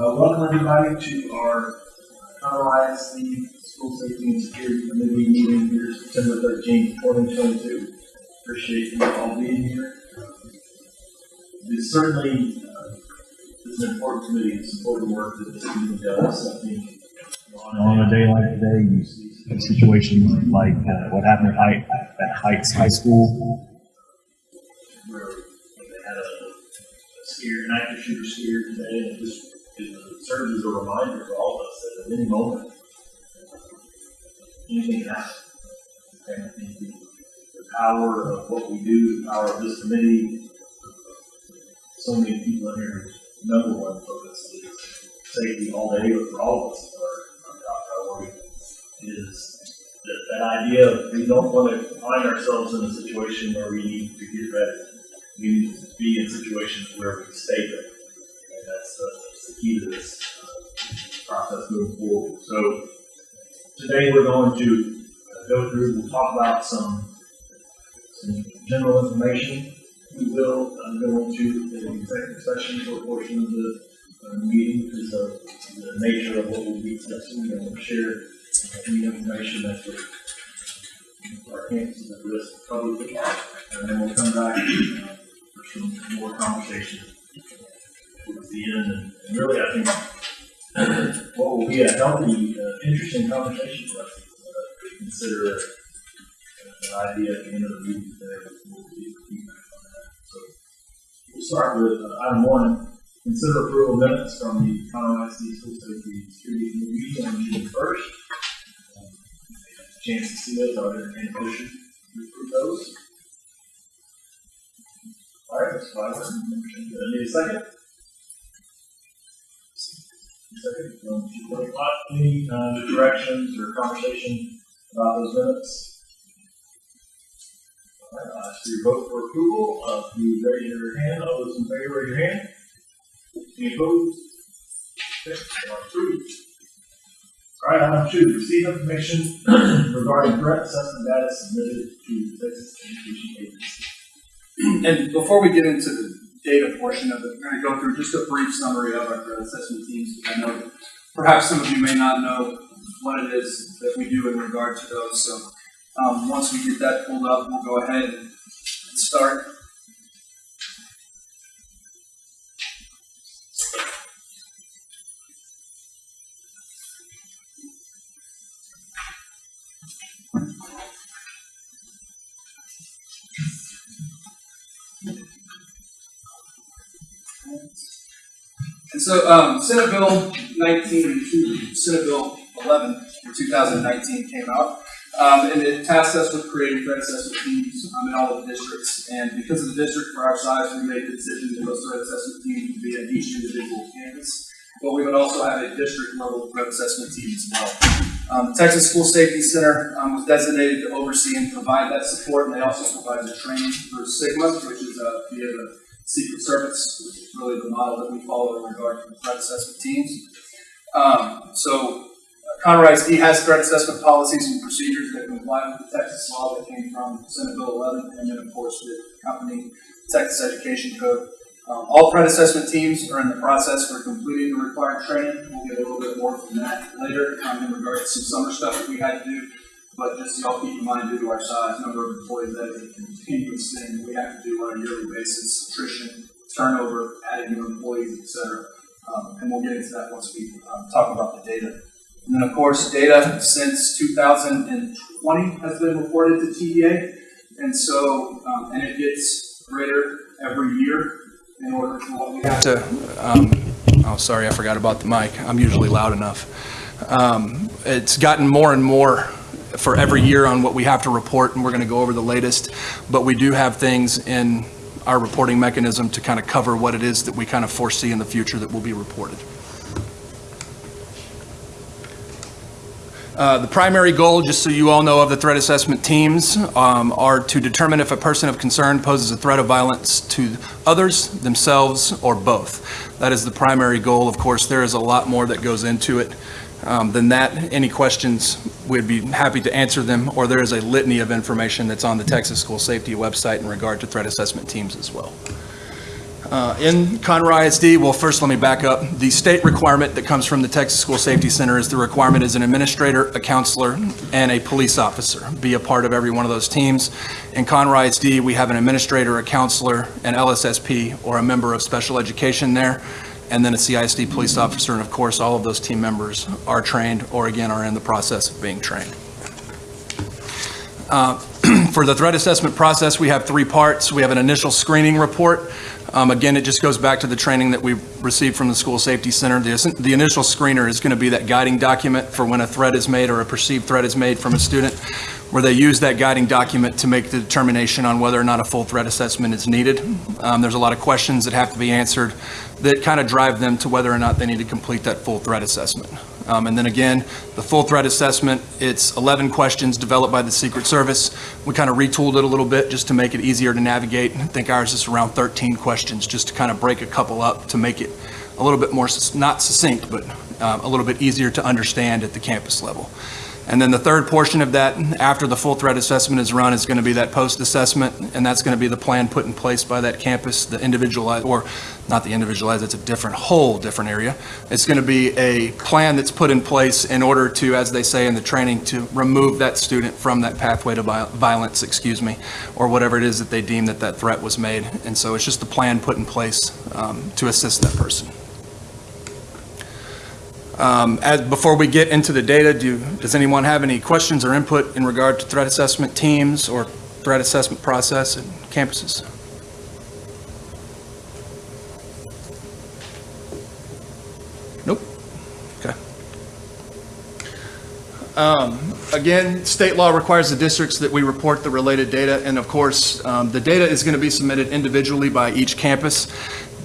Uh, welcome everybody to our Conroe ISD School Safety and Security Committee meeting here September thirteenth, twenty twenty-two. Appreciate you all being here. It's certainly, uh, it's an important committee to support the work that this committee does, I think. On a day like today, you see situations like uh, what happened at Heights, at Heights High School. where they had a, a scare, an active shooter scare today, and it serves as a reminder for all of us that at any moment, anything can happen. And the, power of what we do, the power of this committee, so many people in here, number one focus is safety all day, but for all of us, our, our top priority is that, that idea of we don't want to find ourselves in a situation where we need to get ready we need to be in situations where we stay there. Key to this uh, process moving forward. So today we're going to uh, go through, we'll talk about some, some general information. We will uh, go into the executive session for a portion of the uh, meeting because of the nature of what we'll be discussing. We're going to share any information that's with our campuses at risk publicly. And then we'll come back uh, for some more conversation towards the end. And, really, I think what will be a healthy, uh, interesting conversation for us uh, to consider uh, an idea at the end of the meeting today. We'll get feedback on that. So we'll start with uh, item one. Consider approval minutes from the Conroe ISD School Safety Security Committee on June first. Chance to see those, are there any motion to approve those? All right, Ms. Wyler, uh, need a second? Any, uh, directions or conversation about those minutes? All right, I'll ask for vote for approval, uh, if you raise your hand, all those in favor, raise your hand. Any opposed? Okay, approved. All right, item two, receive information regarding threat assessment data submitted to Texas Education Agency. And before we get into the data portion of it, we're going to go through just a brief summary of our assessment teams. I know perhaps some of you may not know what it is that we do in regard to those. So um, once we get that pulled up, we'll go ahead and start. So, um, Senate Bill 19, Senate Bill 11 in 2019 came out, um, and it tasked us with creating assessment teams um, in all the districts. And because of the district for our size, we made the decision that those assessment teams would be at each individual campus. But we would also have a district level threat assessment team as well. Um, the Texas School Safety Center um, was designated to oversee and provide that support, and they also provide the training for SIGMA, which is uh, via the Secret Service, which is really the model that we follow in regard to threat assessment teams. Um, so, uh, Conroe ISD has threat assessment policies and procedures that comply with the Texas law that came from Senate Bill 11, and then, of course, the company Texas Education Code. Um, all threat assessment teams are in the process for completing the required training. We'll get a little bit more from that later um, in regard to some summer stuff that we had to do. But just y'all keep in mind, due to our size, number of employees that we have to do on a yearly basis, attrition, turnover, adding new employees, et cetera. Um, and we'll get into that once we um, talk about the data. And then, of course, data since 2020 has been reported to TEA, and so um, and it gets greater every year in order for what we have to. Um, oh, sorry, I forgot about the mic. I'm usually loud enough. Um, it's gotten more and more for every year on what we have to report, and we're going to go over the latest. But we do have things in our reporting mechanism to kind of cover what it is that we kind of foresee in the future that will be reported. Uh, The primary goal, just so you all know, of the threat assessment teams um, are to determine if a person of concern poses a threat of violence to others, themselves, or both. That is the primary goal. Of course, there is a lot more that goes into it um, than that. Any questions, we'd be happy to answer them, or there is a litany of information that's on the Texas School Safety website in regard to threat assessment teams as well. Uh, In Conroe ISD, well, first, let me back up. The state requirement that comes from the Texas School Safety Center is the requirement is an administrator, a counselor, and a police officer be a part of every one of those teams. In Conroe ISD, we have an administrator, a counselor, an LSSP, or a member of special education there, and then a CISD police officer, and of course, all of those team members are trained, or again, are in the process of being trained. Uh, For the threat assessment process, we have three parts. We have an initial screening report. Um, Again, it just goes back to the training that we received from the School Safety Center. The the initial screener is going to be that guiding document for when a threat is made or a perceived threat is made from a student, where they use that guiding document to make the determination on whether or not a full threat assessment is needed. Um, There's a lot of questions that have to be answered that kind of drive them to whether or not they need to complete that full threat assessment. Um, And then again, the full threat assessment, it's 11 questions developed by the Secret Service. We kind of retooled it a little bit just to make it easier to navigate. I think ours is around 13 questions, just to kind of break a couple up to make it a little bit more, not succinct, but uh, a little bit easier to understand at the campus level. And then the third portion of that, after the full threat assessment is run, is going to be that post-assessment, and that's going to be the plan put in place by that campus, the individualized, or not the individualized, it's a different, whole different area. It's going to be a plan that's put in place in order to, as they say in the training, to remove that student from that pathway to violence, excuse me, or whatever it is that they deem that that threat was made. And so it's just a plan put in place um, to assist that person. Um, As, before we get into the data, do, does anyone have any questions or input in regard to threat assessment teams or threat assessment process at campuses? Nope. Okay. Um, Again, state law requires the districts that we report the related data, and of course, um, the data is going to be submitted individually by each campus.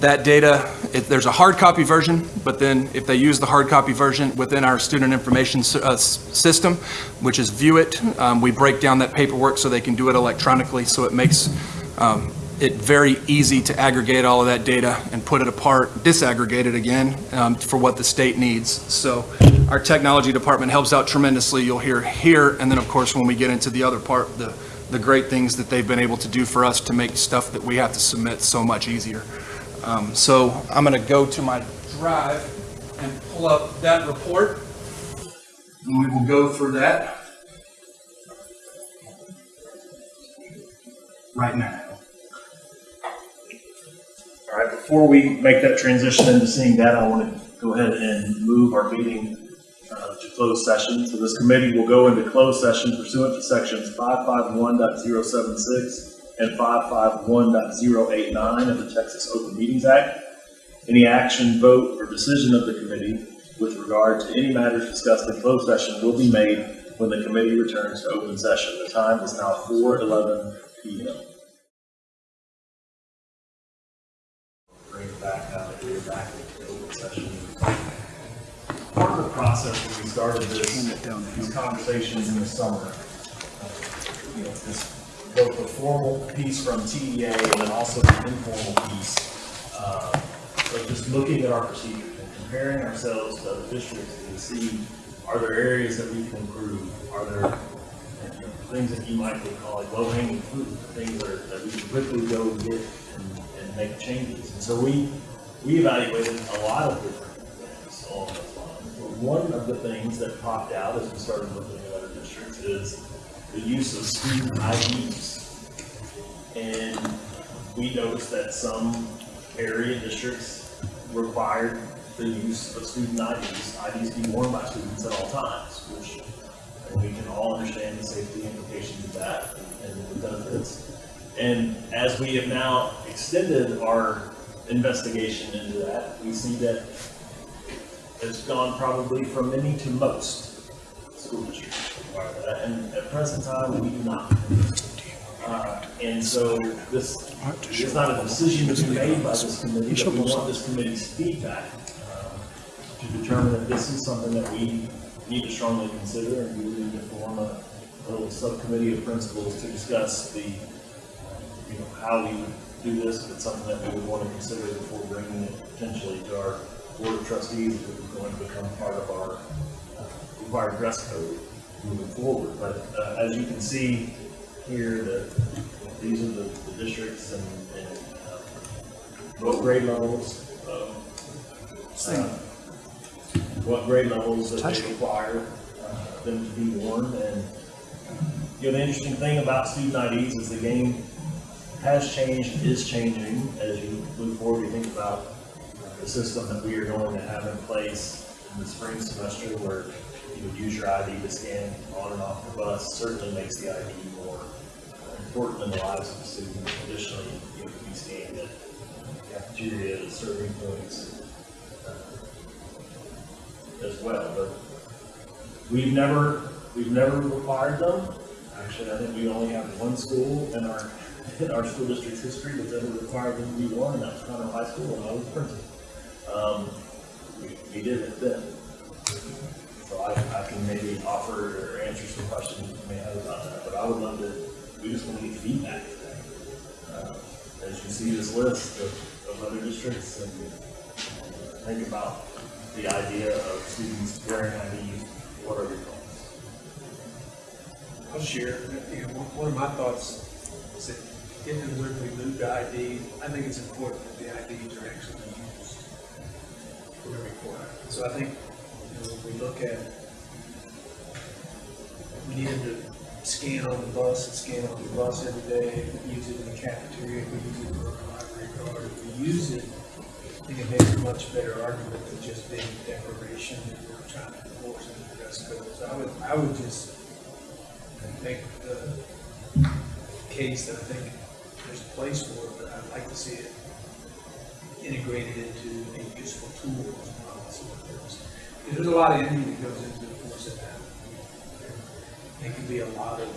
That data, if there's a hard copy version, but then if they use the hard copy version within our student information uh, system, which is View It, um, we break down that paperwork so they can do it electronically, so it makes um, it very easy to aggregate all of that data and put it apart, disaggregate it again um, for what the state needs. So our technology department helps out tremendously. You'll hear here, and then of course, when we get into the other part, the, the great things that they've been able to do for us to make stuff that we have to submit so much easier. Um, So I'm going to go to my drive and pull up that report, and we will go through that right now. All right, before we make that transition into seeing that, I want to go ahead and move our meeting uh, to closed session. So this committee will go into closed session pursuant to sections 551.076 and 551.089 of the Texas Open Meetings Act. Any action, vote, or decision of the committee with regard to any matters discussed in closed session will be made when the committee returns to open session. The time is now 4:11 PM. bring it back back open session. Part of the process when we started this, these conversations in the summer, uh, you know, this, both the formal piece from TEA and then also the informal piece, uh, just looking at our procedures and comparing ourselves to other districts to see, are there areas that we can improve? Are there you know, things that you might call like low hanging fruit, things that, are, that we can quickly go and get and, and make changes. And so we, we evaluated a lot of different things along. But one of the things that popped out as we started looking at other districts is the use of student IDs. And we noticed that some area districts required the use of student IDs. IDs be worn by students at all times, which we can all understand the safety implications of that and the benefits. And as we have now extended our investigation into that, we see that it's gone probably from many to most school districts and at present time, we do not. Uh, And so this is not a decision to be made by this committee, but we want this committee's feedback um, to determine if this is something that we need to strongly consider, and we need to form a a little subcommittee of principals to discuss the, you know, how we do this, if it's something that we would want to consider before bringing it potentially to our board of trustees, if it was going to become part of our uh, required dress code moving forward. But uh, as you can see here, that these are the the districts and, and uh, what grade levels, um, uh, what grade levels that they require uh, them to be worn. And, you know, the interesting thing about student IDs is the game has changed, is changing as you move forward. You think about the system that we are going to have in place in the spring semester where you would use your ID to scan on and off the bus certainly makes the ID more important in the lives of the student. Additionally, you can be scanned at cafeteria, serving points uh, as well. But we've never, we've never required them. Actually, I think we only have one school in our, in our school district's history that's ever required them to be worn, and that was Conroe High School when I was principal. Um, we, we did it then. I, I can maybe offer or answer some questions you may have about that, but I would love to, we just want to get feedback today. Uh, As you see this list of, of other districts and uh, think about the idea of students wearing IDs, what are your thoughts? I'll share, you know, one of my thoughts is that if and when we move to ID, I think it's important that the IDs are actually used for every quarter. So I think, know, when we look at, we need them to scan on the bus and scan on the bus every day, we use it in the cafeteria, we use it for our library card, we use it, I think it makes a much better argument than just being a declaration that we're trying to enforce in the dress code. So I would, I would just make the case that I think there's a place for it, but I'd like to see it integrated into a useful tool as well. So there's, a lot of energy that goes into enforcing that. It could be a lot of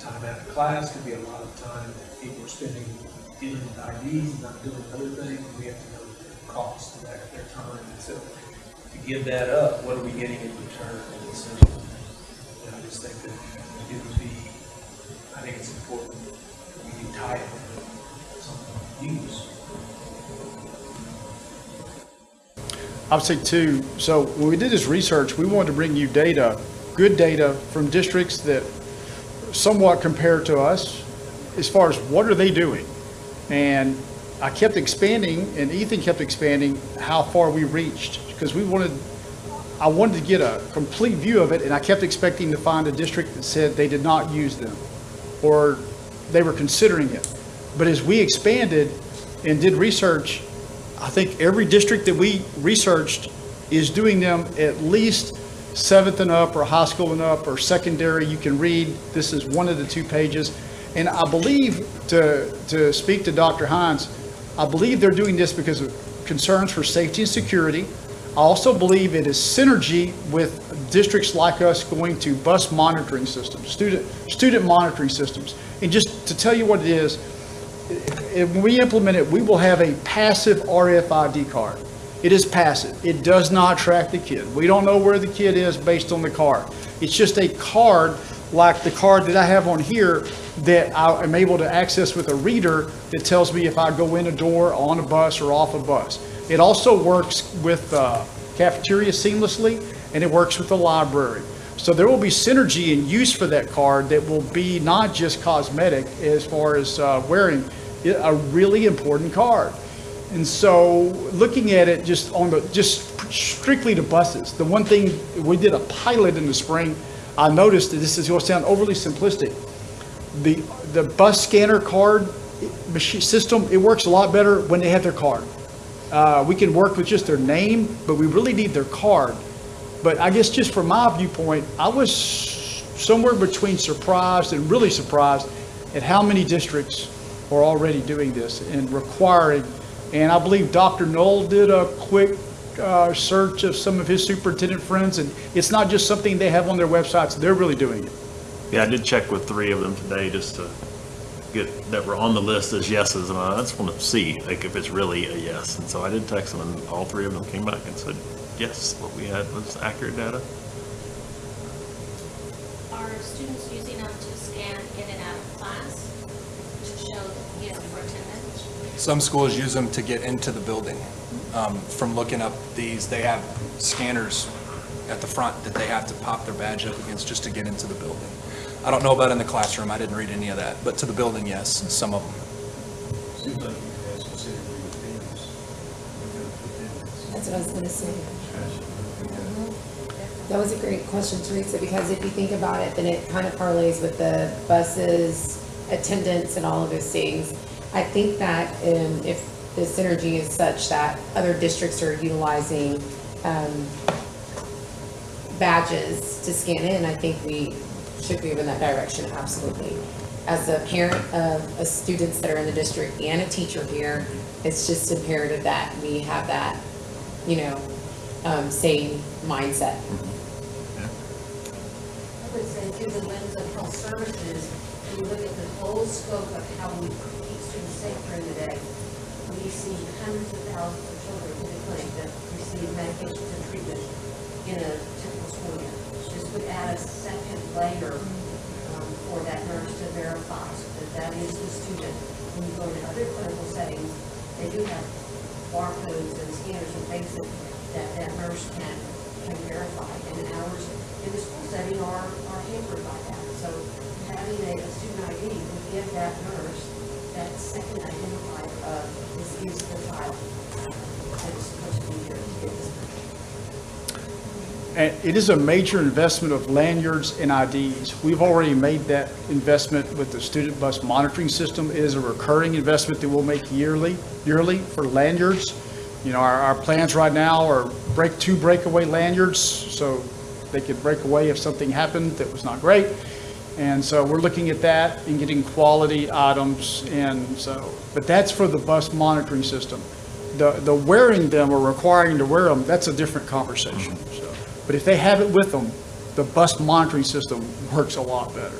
time out of class, could be a lot of time that people are spending dealing with IDs and not doing other things. We have to know the cost of that, their time. And so to give that up, what are we getting in return? And essentially, and I just think that it would be, I think it's important that we can tie it to some use. I would say too, so when we did this research, we wanted to bring you data, good data from districts that somewhat compare to us as far as what are they doing? And I kept expanding and Ethan kept expanding how far we reached because we wanted, I wanted to get a complete view of it and I kept expecting to find a district that said they did not use them or they were considering it. But as we expanded and did research, I think every district that we researched is doing them at least seventh and up, or high school and up, or secondary. You can read, this is one of the two pages. And I believe, to, to speak to Dr. Hines, I believe they're doing this because of concerns for safety and security. I also believe it is synergy with districts like us going to bus monitoring systems, student, student monitoring systems. And just to tell you what it is, if when we implement it, we will have a passive RFID card. It is passive. It does not track the kid. We don't know where the kid is based on the card. It's just a card like the card that I have on here that I am able to access with a reader that tells me if I go in a door, on a bus, or off a bus. It also works with uh, cafeteria seamlessly, and it works with the library. So there will be synergy and use for that card that will be not just cosmetic as far as uh, wearing, a really important card. And so, looking at it just on the, just strictly to buses, the one thing, we did a pilot in the spring, I noticed that this is going to sound overly simplistic. The, the bus scanner card system, it works a lot better when they have their card. Uh, we can work with just their name, but we really need their card. But I guess just from my viewpoint, I was somewhere between surprised and really surprised at how many districts are already doing this and requiring. And I believe Dr. Null did a quick uh, search of some of his superintendent friends, and it's not just something they have on their websites, they're really doing it. Yeah, I did check with three of them today just to get, that were on the list as yeses, and I just want to see, like, if it's really a yes. And so I did text them, and all three of them came back and said, yes, what we had was accurate data. Are students using them to scan in and out of class to show, you know, for attendance? Some schools use them to get into the building. Um, From looking up these, they have scanners at the front that they have to pop their badge up against just to get into the building. I don't know about in the classroom, I didn't read any of that, but to the building, yes, some of them. Seems like you guys consider That's what I was gonna say. That was a great question, Teresa, because if you think about it, then it kind of parlays with the buses, attendance and all of those things. I think that, um, if the synergy is such that other districts are utilizing, um, badges to scan in, I think we should move in that direction, absolutely. As a parent of, of students that are in the district and a teacher here, it's just imperative that we have that, you know, um, same mindset. I would say through the lens of health services, when you look at the whole scope of how we keep students safe during the day, we see hundreds of thousands of children in the clinic that receive medications and treatment in a typical school year. This would add a second layer um, for that nurse to verify that that is the student. When you go into other clinical settings, they do have barcodes and scanners and things that, that that nurse can, can verify. And ours in the school setting are, are hampered by that. So having a, a student ID would give that nurse that second identifier uh, of this is the child that is supposed to be here to get this. It is a major investment of lanyards and IDs. We've already made that investment with the student bus monitoring system. It is a recurring investment that we'll make yearly, yearly for lanyards. You know, our, our plans right now are break, two breakaway lanyards, so they could break away if something happened that was not great. And so we're looking at that and getting quality items and so, but that's for the bus monitoring system. The, the wearing them or requiring to wear them, that's a different conversation, mm-hmm. so. But if they have it with them, the bus monitoring system works a lot better.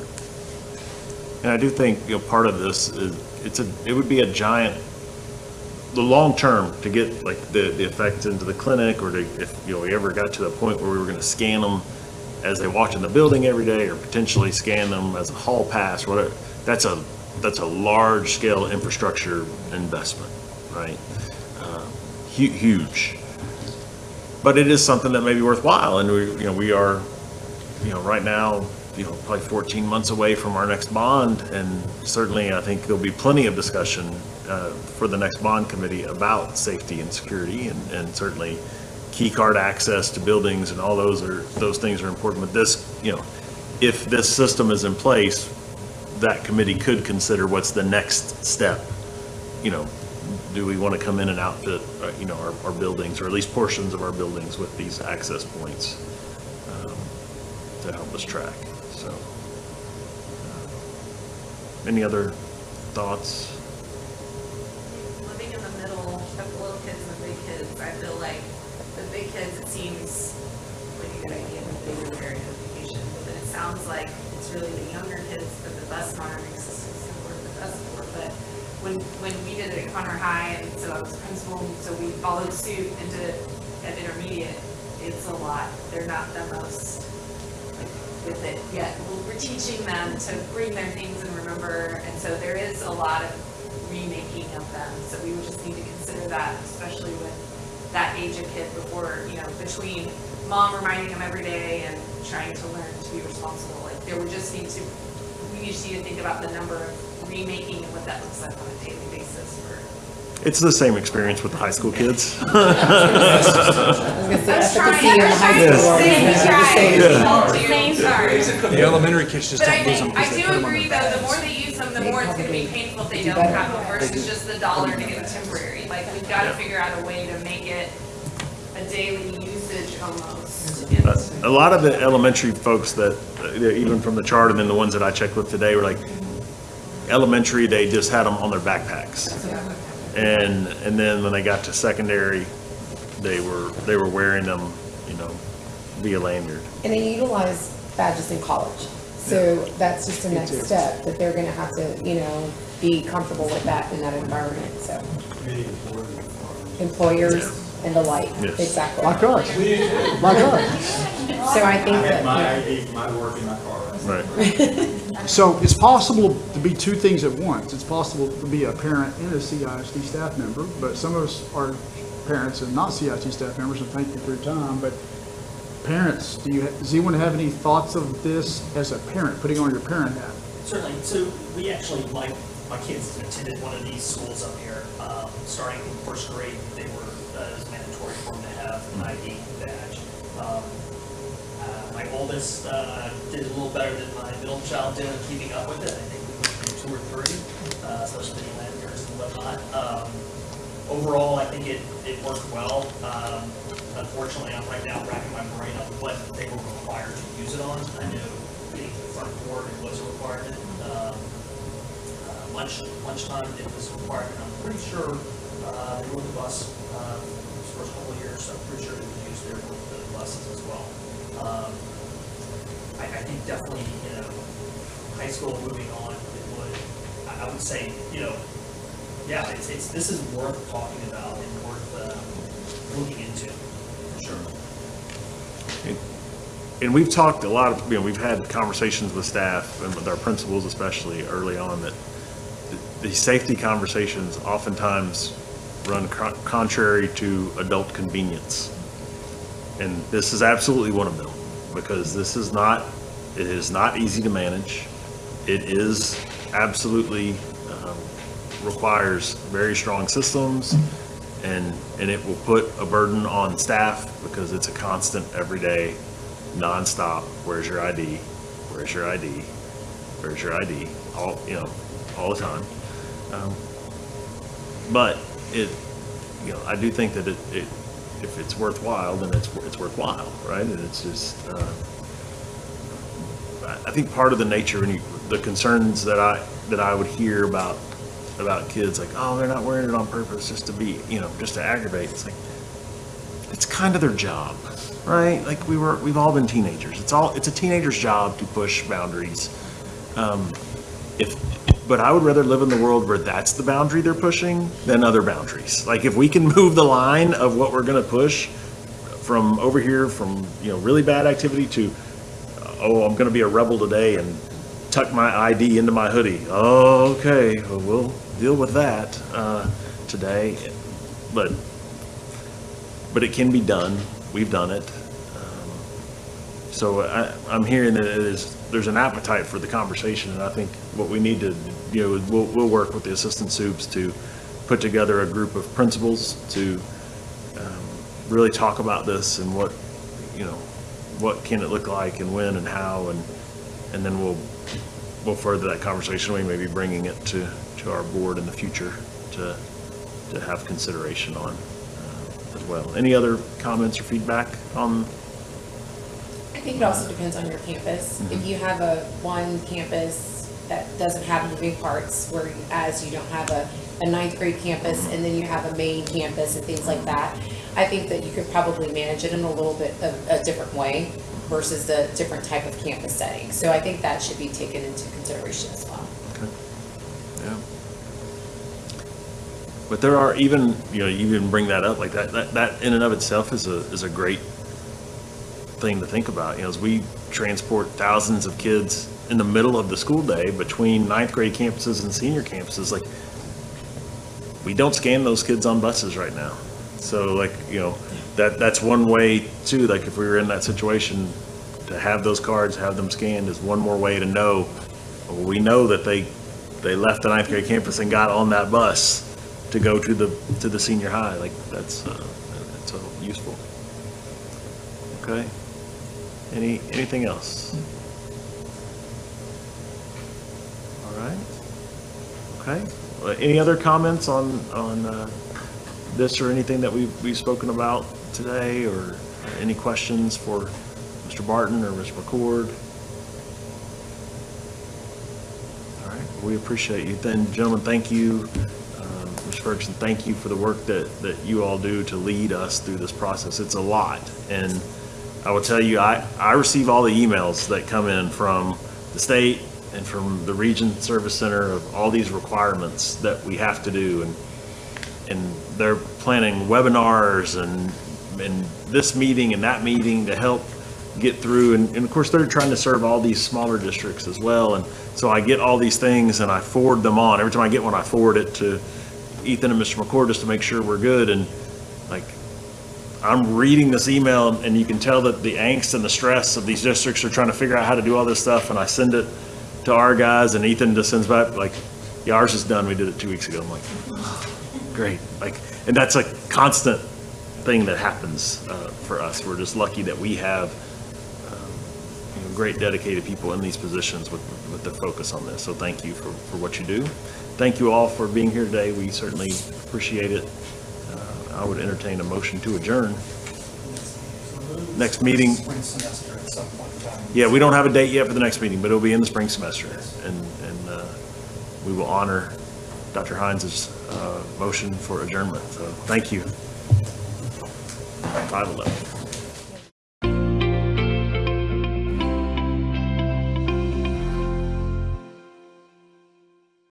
And I do think, you know, part of this is, it's a, it would be a giant, the long term, to get like the, the effects into the clinic, or to, if, you know, we ever got to the point where we were gonna scan them as they walked in the building every day, or potentially scan them as a hall pass, whatever, that's a, that's a large-scale infrastructure investment, right? Uh, hu- Huge. But it is something that may be worthwhile, and we, you know, we are, you know, right now, you know, probably 14 months away from our next bond, and certainly, I think there'll be plenty of discussion uh, for the next bond committee about safety and security, and, and certainly key card access to buildings and all those are, those things are important. But this, you know, if this system is in place, that committee could consider what's the next step. You know, do we want to come in and outfit, uh, you know, our, our buildings, or at least portions of our buildings with these access points um, to help us track, so. uh, Any other thoughts? living in the middle of the little kids and the big kids, I feel like the big kids, it seems like a good idea that they do their identification. But then it sounds like it's really the younger kids that the bus monitoring system's gonna work the best for. But when, when we did it at Conroe High, and so I was principal, so we followed suit and did it at intermediate, it's a lot. They're not the most with it yet. We're teaching them to bring their things and remember, and so there is a lot of remaking of them. So we would just need to consider that, especially with that age of kid before, you know, between mom reminding them every day and trying to learn to be responsible. Like there would just need to, we just need to think about the number of remaking and what that looks like on a daily basis for. It's the same experience with the high school kids. I was gonna say efficacy in the high school. world, I'm just. Sorry. The elementary kids just But I don't lose them think, I because they do put them on agree their though, the more they use them, the more it's gonna be painful if they don't have them versus just the dollar to get a temporary. Like, we've gotta figure out a way to make it a daily usage almost. And- A lot of the elementary folks that, uh, even from the chart and then the ones that I checked with today were like, elementary, they just had them on their backpacks. And, and then when they got to secondary, they were, they were wearing them, you know, via lanyard. And they utilize badges in college. So that's just the next step, that they're gonna have to, you know, be comfortable with that in that environment, so. Employers and the like, Yes. exactly. My us, like us. So I think that, ID, my work in my car. Right. So it's possible to be two things at once. It's possible to be a parent and a CISD staff member, but some of us are parents and not CISD staff members, and thank you for your time, but parents, do you, does anyone have any thoughts of this as a parent, putting on your parent hat? Certainly, so we actually like my kids attended one of these schools up here. Um, starting in first grade, they were, uh, mandatory for them to have an ID oldest, uh, did a little better than my middle child did in keeping up with it. I think we went through two or three, uh, especially the lanyards and whatnot. Um, overall, I think it, it worked well. Um, unfortunately, I'm right now racking my brain on what they were required to use it on. I know to the front door, it was a requirement. Um, uh, lunch, lunchtime, it was a requirement. I'm pretty sure, uh, they rode the bus, uh, these first couple of years, so I'm pretty sure they used with the buses as well. Um, I, I think definitely, you know, high school moving on, it would, I, I would say, you know, yeah, it's, it's, this is worth talking about and worth, uh, looking into, for sure. And we've talked a lot of, you know, we've had conversations with staff and with our principals especially early on that the, these safety conversations oftentimes run contrary to adult convenience. And this is absolutely one of them, because this is not, it is not easy to manage. It is absolutely, um, requires very strong systems, and, and it will put a burden on staff because it's a constant, everyday, nonstop, where's your ID? Where's your ID? Where's your ID? All, you know, all the time. Um, But it, you know, I do think that it, it, if it's worthwhile, then it's, it's worthwhile, right? And it's just, uh, I think part of the nature and the concerns that I, that I would hear about, about kids, like, oh, they're not wearing it on purpose just to be, you know, just to aggravate. It's like, it's kind of their job, right? Like we were, we've all been teenagers. It's all, it's a teenager's job to push boundaries. Um, if, but I would rather live in the world where that's the boundary they're pushing than other boundaries. Like if we can move the line of what we're gonna push from over here, from, you know, really bad activity to, oh, I'm gonna be a rebel today and tuck my ID into my hoodie. Oh, okay, well, we'll deal with that, uh, today. But, but it can be done. We've done it. Um, So I, I'm hearing that it is, there's an appetite for the conversation, and I think what we need to, you know, we'll, we'll work with the assistant soups to put together a group of principals to um, really talk about this and what, you know, what can it look like and when and how, and, and then we'll, we'll further that conversation. We may be bringing it to, to our board in the future to, to have consideration on uh, as well. Any other comments or feedback on I think it also depends on your campus. If you have a one campus that doesn't have moving parts, whereas you don't have a, a ninth grade campus and then you have a main campus and things like that, I think that you could probably manage it in a little bit of a different way versus the different type of campus setting. So I think that should be taken into consideration as well. Okay. Yeah. But there are even, you know, you even bring that up, like that, that, that in and of itself is a, is a great thing to think about, you know, as we transport thousands of kids in the middle of the school day between ninth grade campuses and senior campuses, like, we don't scan those kids on buses right now. So like, you know, that, that's one way too, like if we were in that situation, to have those cards, have them scanned is one more way to know, we know that they, they left the ninth grade campus and got on that bus to go to the, to the senior high, like, that's, uh, that's uh, useful. Okay? Any, anything else? All right. Okay. Uh, Any other comments on, on uh, this or anything that we've, we've spoken about today, or any questions for Mr. Barton or Mr. McCord? All right, we appreciate you. Then, gentlemen, thank you. Um, Mr. Ferguson, thank you for the work that, that you all do to lead us through this process. It's a lot, and I will tell you, I, I receive all the emails that come in from the state and from the Region Service Center of all these requirements that we have to do, and, and they're planning webinars and, and this meeting and that meeting to help get through, and, and of course, they're trying to serve all these smaller districts as well, and so I get all these things and I forward them on. Every time I get one, I forward it to Ethan and Mr. McCord just to make sure we're good, and like, I'm reading this email and you can tell that the angst and the stress of these districts are trying to figure out how to do all this stuff and I send it to our guys and Ethan just sends back like, Yeah, ours is done. We did it two weeks ago. I'm like, great. Like, and that's a constant thing that happens uh, for us. We're just lucky that we have um, you know, great dedicated people in these positions with, with the focus on this. So thank you for, for what you do. Thank you all for being here today. We certainly appreciate it. Uh, I would entertain a motion to adjourn. Next meeting, yeah, we don't have a date yet for the next meeting, but it'll be in the spring semester. And, and uh, we will honor Dr. Hines' uh, motion for adjournment. So thank you. 5:11.